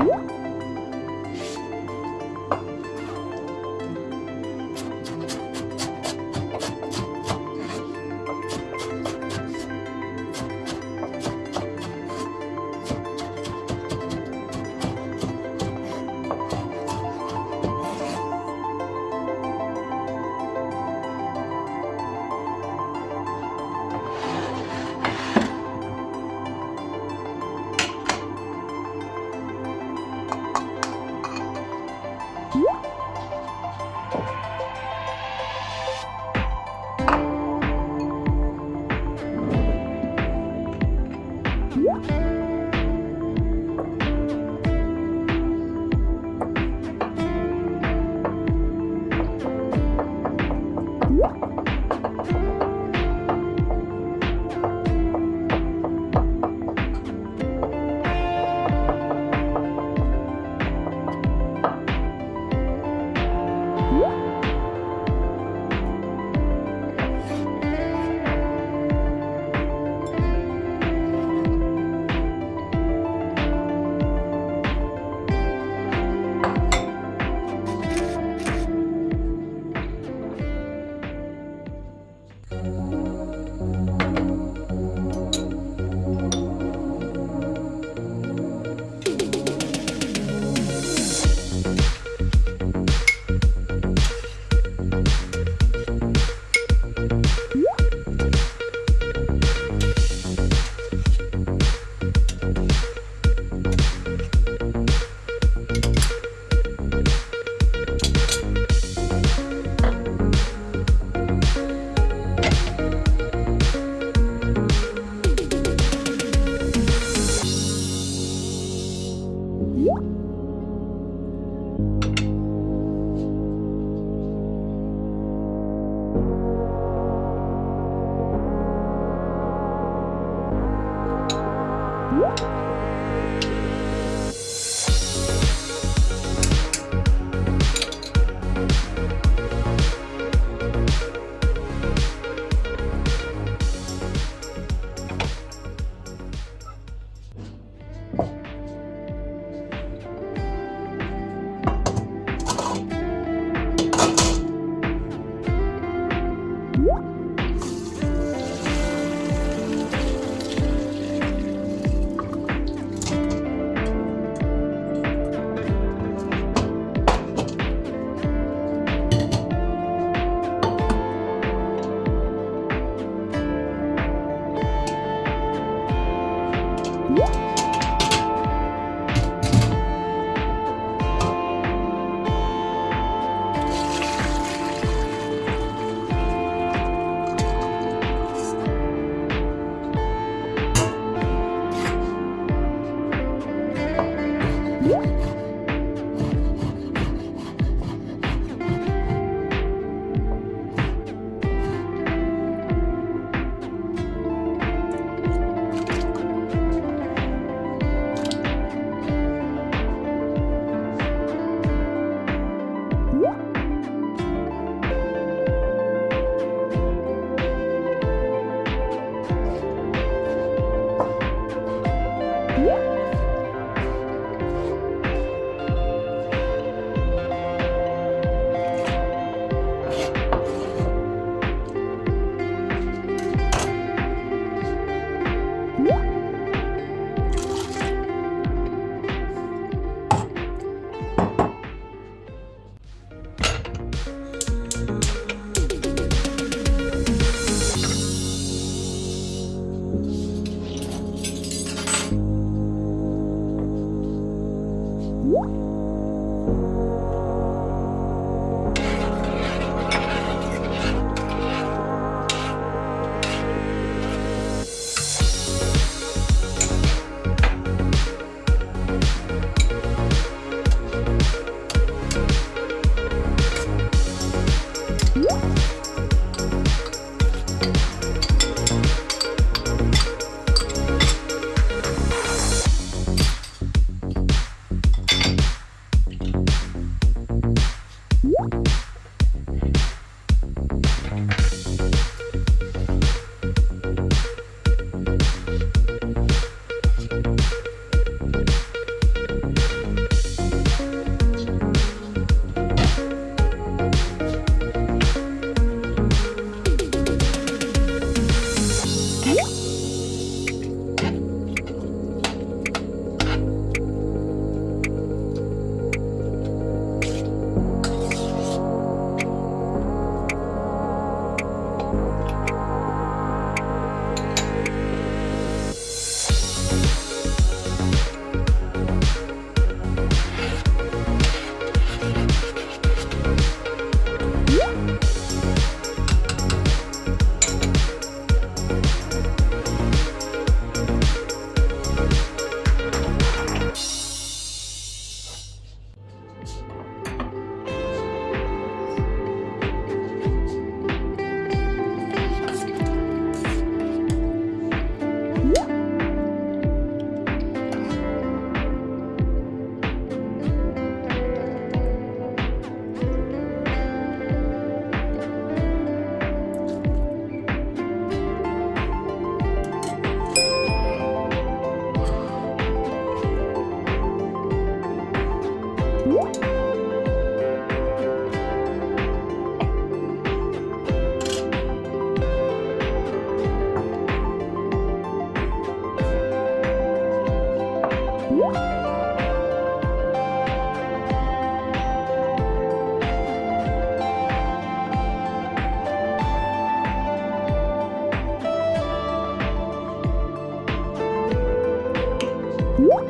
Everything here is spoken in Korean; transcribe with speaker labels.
Speaker 1: 음? Woo! Thank you. What?